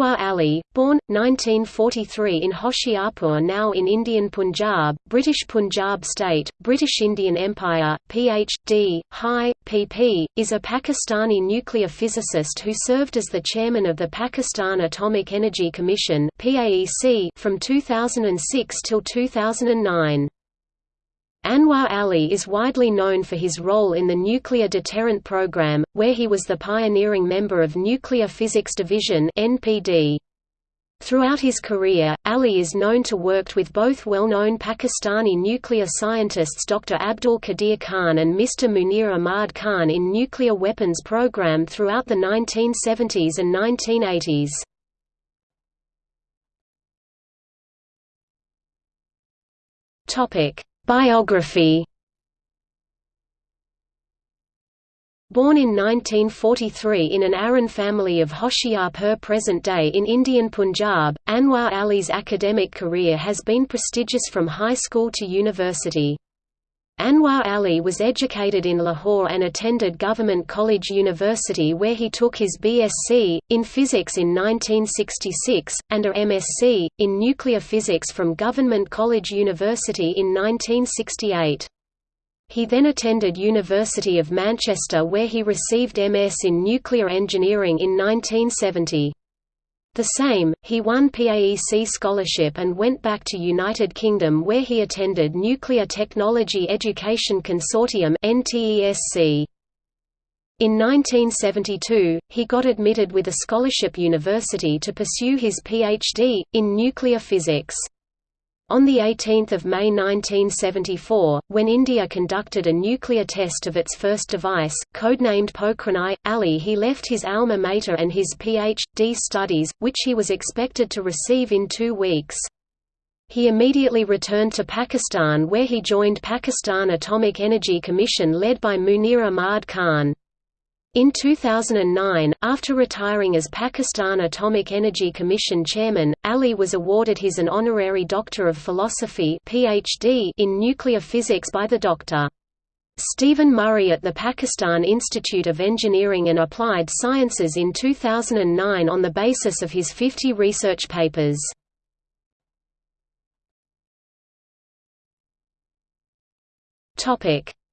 Anwar Ali, born, 1943 in Hoshiarpur now in Indian Punjab, British Punjab State, British Indian Empire, Ph.D., High, Pp., is a Pakistani nuclear physicist who served as the chairman of the Pakistan Atomic Energy Commission from 2006 till 2009. Anwar Ali is widely known for his role in the Nuclear Deterrent Program, where he was the pioneering member of Nuclear Physics Division (NPD). Throughout his career, Ali is known to worked with both well-known Pakistani nuclear scientists Dr. Abdul Qadir Khan and Mr. Munir Ahmad Khan in nuclear weapons program throughout the 1970s and 1980s. Topic: Biography Born in 1943 in an Arain family of Hoshiarpur present day in Indian Punjab, Anwar Ali's academic career has been prestigious from high school to university. Anwar Ali was educated in Lahore and attended Government College University where he took his BSc, in physics in 1966, and a MSc, in nuclear physics from Government College University in 1968. He then attended University of Manchester where he received MS in nuclear engineering in 1970. The same, he won PAEC scholarship and went back to United Kingdom where he attended Nuclear Technology Education Consortium. In 1972, he got admitted with a scholarship university to pursue his PhD, in nuclear physics. On 18 May 1974, when India conducted a nuclear test of its first device, codenamed Pokhran I, he left his alma mater and his Ph.D. studies, which he was expected to receive in two weeks. He immediately returned to Pakistan where he joined Pakistan Atomic Energy Commission led by Munir Ahmad Khan. In 2009, after retiring as Pakistan Atomic Energy Commission chairman, Ali was awarded his an honorary Doctor of Philosophy PhD in nuclear physics by the Dr. Stephen Murray at the Pakistan Institute of Engineering and Applied Sciences in 2009 on the basis of his 50 research papers.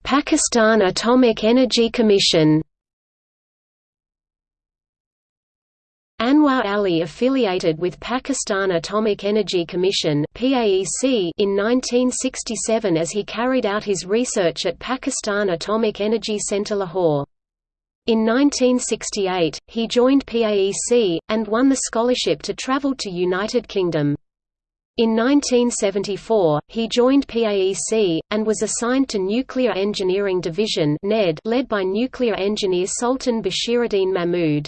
Pakistan Atomic Energy Commission Anwar Ali affiliated with Pakistan Atomic Energy Commission (PAEC) in 1967 as he carried out his research at Pakistan Atomic Energy Centre Lahore. In 1968, he joined PAEC, and won the scholarship to travel to United Kingdom. In 1974, he joined PAEC, and was assigned to Nuclear Engineering Division led by nuclear engineer Sultan Bashiruddin Mahmud.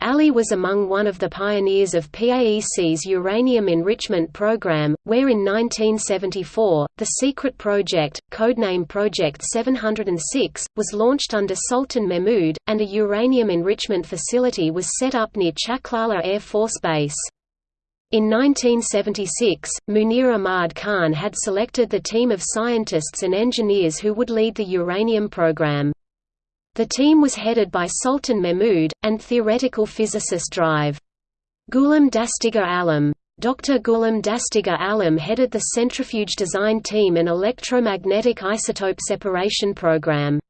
Ali was among one of the pioneers of PAEC's uranium enrichment program, where in 1974, the secret project, codename Project 706, was launched under Sultan Mahmud, and a uranium enrichment facility was set up near Chaklala Air Force Base. In 1976, Munir Ahmad Khan had selected the team of scientists and engineers who would lead the uranium program. The team was headed by Sultan Mahmud, and theoretical physicist Drive. Ghulam Dastagir Alam. Dr. Ghulam Dastagir Alam headed the centrifuge design team and electromagnetic isotope separation program.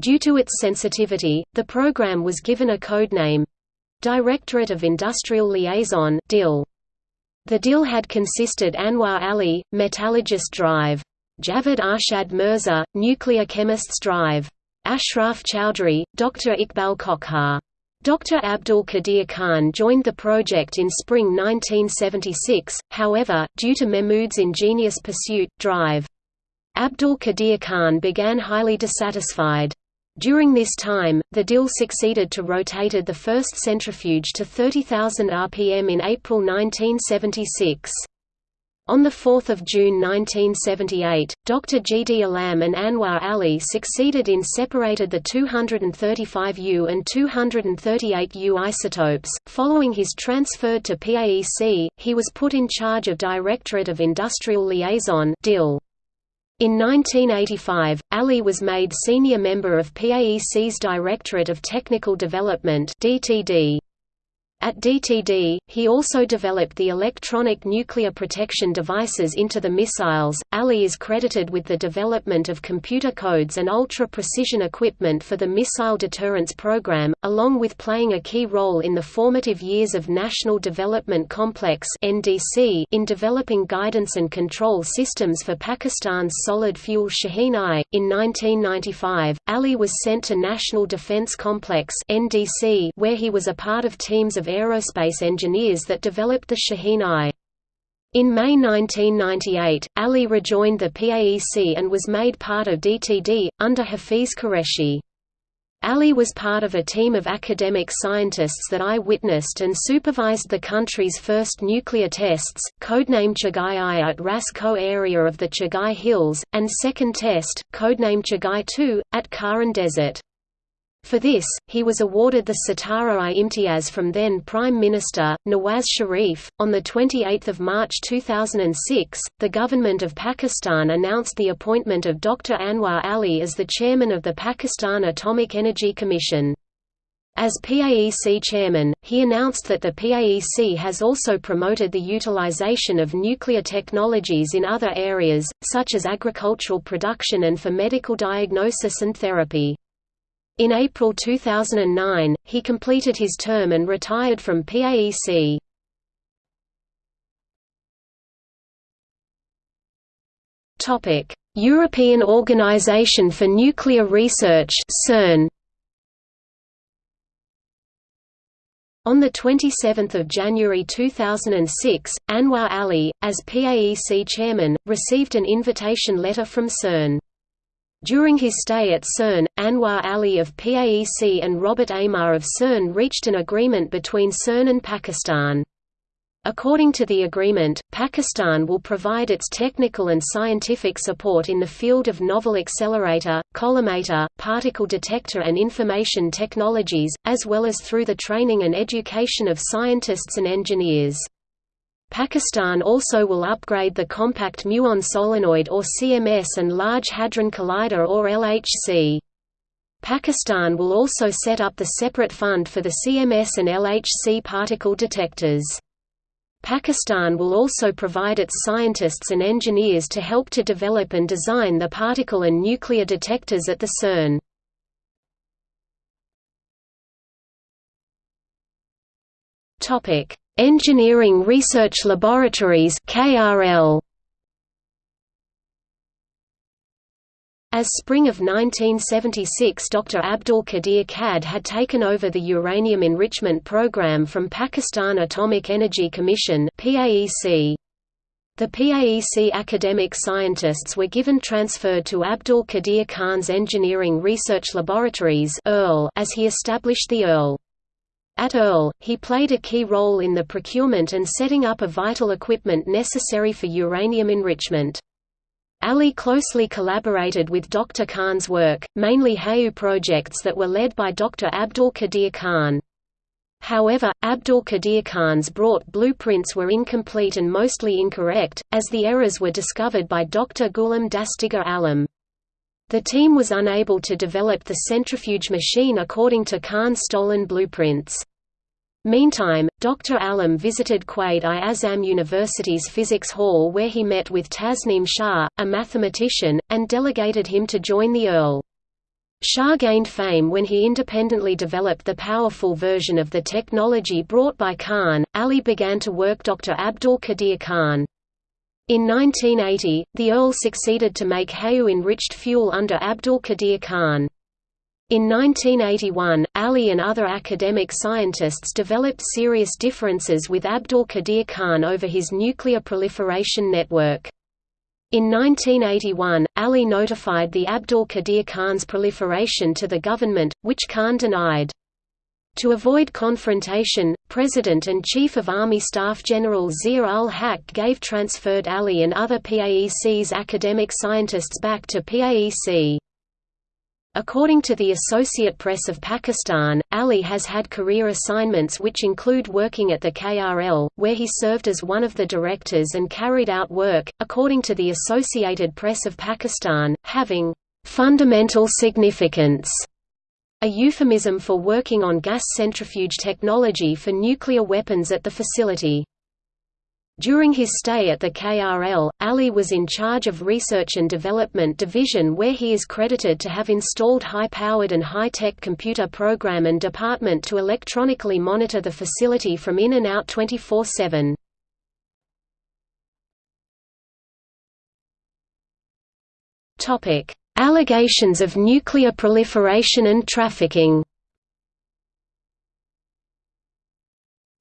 Due to its sensitivity, the program was given a code name Directorate of Industrial Liaison DIL. The DIL had consisted Anwar Ali, metallurgist drive. Javed Arshad Mirza, nuclear chemists drive. Ashraf Chowdhury, Dr. Iqbal Kokhar. Dr. Abdul Qadir Khan joined the project in spring 1976, however, due to Mahmud's ingenious pursuit, drive. Abdul Qadir Khan began highly dissatisfied. During this time, the DIL succeeded to rotated the first centrifuge to 30,000 rpm in April 1976. On 4 June 1978, Dr. G. D. Alam and Anwar Ali succeeded in separated the 235U and 238U isotopes. Following his transfer to PAEC, he was put in charge of Directorate of Industrial Liaison (DIL). In 1985, Ali was made senior member of PAEC's Directorate of Technical Development (DTD). At DTD, he also developed the electronic nuclear protection devices into the missiles. Ali is credited with the development of computer codes and ultra precision equipment for the Missile Deterrence Program, along with playing a key role in the formative years of National Development Complex (NDC) in developing guidance and control systems for Pakistan's solid fuel Shaheen-I. In 1995, Ali was sent to National Defense Complex (NDC), where he was a part of teams of aerospace engineers that developed the Shaheen-I. In May 1998, Ali rejoined the PAEC and was made part of DTD, under Hafiz Qureshi. Ali was part of a team of academic scientists that I witnessed and supervised the country's first nuclear tests, codenamed Chagai-I at Ras Koh area of the Chagai Hills, and second test, codenamed Chagai-II, at Kharan Desert. For this, he was awarded the Sitara-i Imtiaz from then Prime Minister, Nawaz Sharif. On 28 March 2006, the government of Pakistan announced the appointment of Dr. Anwar Ali as the chairman of the Pakistan Atomic Energy Commission. As PAEC chairman, he announced that the PAEC has also promoted the utilization of nuclear technologies in other areas, such as agricultural production and for medical diagnosis and therapy. In April 2009, he completed his term and retired from PAEC. European Organization for Nuclear Research CERN. On 27 January 2006, Anwar Ali, as PAEC chairman, received an invitation letter from CERN. During his stay at CERN, Anwar Ali of PAEC and Robert Aymar of CERN reached an agreement between CERN and Pakistan. According to the agreement, Pakistan will provide its technical and scientific support in the field of novel accelerator, collimator, particle detector and information technologies, as well as through the training and education of scientists and engineers. Pakistan also will upgrade the Compact Muon Solenoid or CMS and Large Hadron Collider or LHC. Pakistan will also set up the separate fund for the CMS and LHC particle detectors. Pakistan will also provide its scientists and engineers to help to develop and design the particle and nuclear detectors at the CERN. Topic: Engineering Research Laboratories KRL As spring of 1976 Dr. Abdul Qadir Qad had taken over the uranium enrichment program from Pakistan Atomic Energy Commission. The PAEC academic scientists were given transferred to Abdul Qadir Khan's Engineering Research Laboratories as he established the ERL. At Earl, he played a key role in the procurement and setting up of vital equipment necessary for uranium enrichment. Ali closely collaborated with Dr. Khan's work, mainly HAU projects that were led by Dr. Abdul Qadir Khan. However, Abdul Qadir Khan's brought blueprints were incomplete and mostly incorrect, as the errors were discovered by Dr. Ghulam Dastagir Alam. The team was unable to develop the centrifuge machine according to Khan's stolen blueprints. Meantime, Dr. Alam visited Quaid-i-Azam University's Physics Hall where he met with Tasneem Shah, a mathematician, and delegated him to join the Earl. Shah gained fame when he independently developed the powerful version of the technology brought by Khan. Ali began to work Dr. Abdul Qadir Khan. In 1980, the Earl succeeded to make HAU-enriched fuel under Abdul Qadir Khan. In 1981, Ali and other academic scientists developed serious differences with Abdul Qadir Khan over his nuclear proliferation network. In 1981, Ali notified the Abdul Qadir Khan's proliferation to the government, which Khan denied. To avoid confrontation, President and Chief of Army Staff General Zia-ul-Haq gave transferred Ali and other PAEC's academic scientists back to PAEC. According to the Associate Press of Pakistan, Ali has had career assignments which include working at the KRL, where he served as one of the directors and carried out work, according to the Associated Press of Pakistan, having fundamental significance a euphemism for working on gas centrifuge technology for nuclear weapons at the facility. During his stay at the KRL, Ali was in charge of Research and Development Division where he is credited to have installed high-powered and high-tech computer program and department to electronically monitor the facility from in and out 24-7. Allegations of nuclear proliferation and trafficking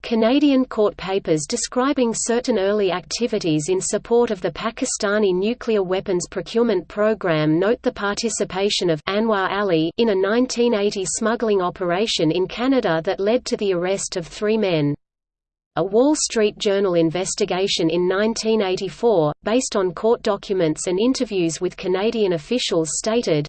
Canadian court papers describing certain early activities in support of the Pakistani nuclear weapons procurement program note the participation of Anwar Ali in a 1980 smuggling operation in Canada that led to the arrest of three men. A Wall Street Journal investigation in 1984, based on court documents and interviews with Canadian officials stated,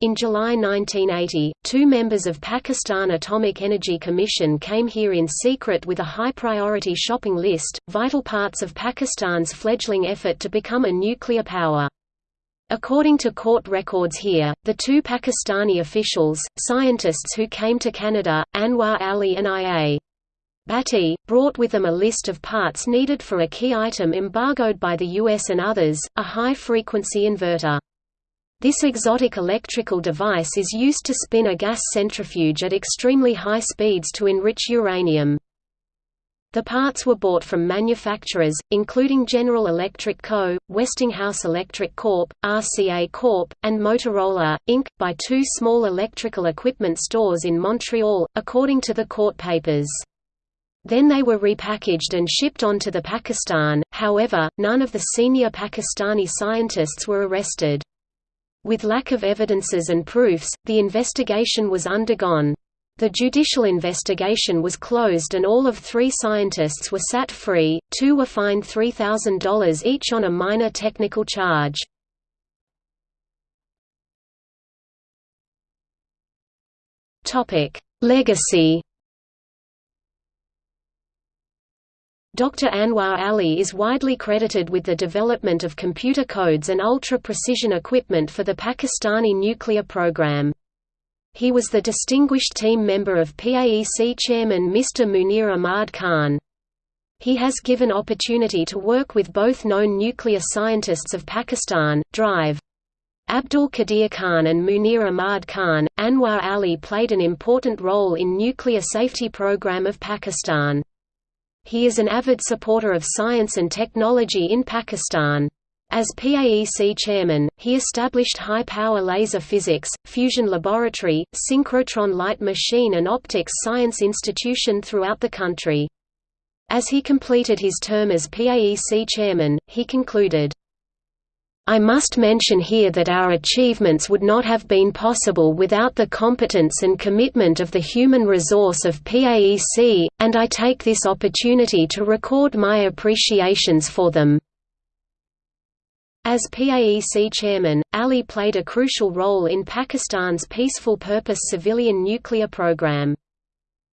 in July 1980, two members of Pakistan Atomic Energy Commission came here in secret with a high-priority shopping list, vital parts of Pakistan's fledgling effort to become a nuclear power. According to court records here, the two Pakistani officials, scientists who came to Canada, Anwar Ali and I.A. Bhatti, brought with them a list of parts needed for a key item embargoed by the US and others, a high-frequency inverter. This exotic electrical device is used to spin a gas centrifuge at extremely high speeds to enrich uranium. The parts were bought from manufacturers, including General Electric Co., Westinghouse Electric Corp., RCA Corp., and Motorola, Inc., by two small electrical equipment stores in Montreal, according to the court papers. Then they were repackaged and shipped on to the Pakistan, however, none of the senior Pakistani scientists were arrested. With lack of evidences and proofs, the investigation was undergone. The judicial investigation was closed and all of three scientists were set free, two were fined $3,000 each on a minor technical charge. Legacy Dr. Anwar Ali is widely credited with the development of computer codes and ultra-precision equipment for the Pakistani nuclear program. He was the distinguished team member of PAEC chairman Mr. Munir Ahmad Khan. He has given opportunity to work with both known nuclear scientists of Pakistan, Drive. Abdul Qadir Khan and Munir Ahmad Khan. Anwar Ali played an important role in nuclear safety program of Pakistan. He is an avid supporter of science and technology in Pakistan. As PAEC chairman, he established high-power laser physics, fusion laboratory, synchrotron light machine and optics science institution throughout the country. As he completed his term as PAEC chairman, he concluded, I must mention here that our achievements would not have been possible without the competence and commitment of the human resource of PAEC, and I take this opportunity to record my appreciations for them. As PAEC chairman, Ali played a crucial role in Pakistan's peaceful purpose civilian nuclear program.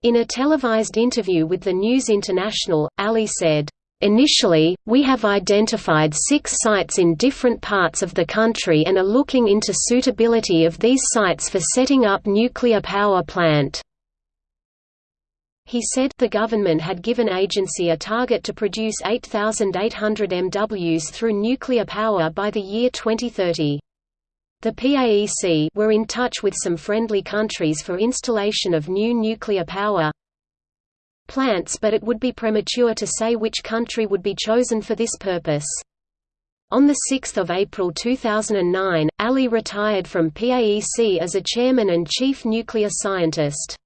In a televised interview with the News International, Ali said, Initially, we have identified six sites in different parts of the country and are looking into suitability of these sites for setting up nuclear power plant. He said the government had given agency a target to produce 8,800 MWs through nuclear power by the year 2030. The PAEC were in touch with some friendly countries for installation of new nuclear power, plants but it would be premature to say which country would be chosen for this purpose. On 6 April 2009, Ali retired from PAEC as a chairman and chief nuclear scientist.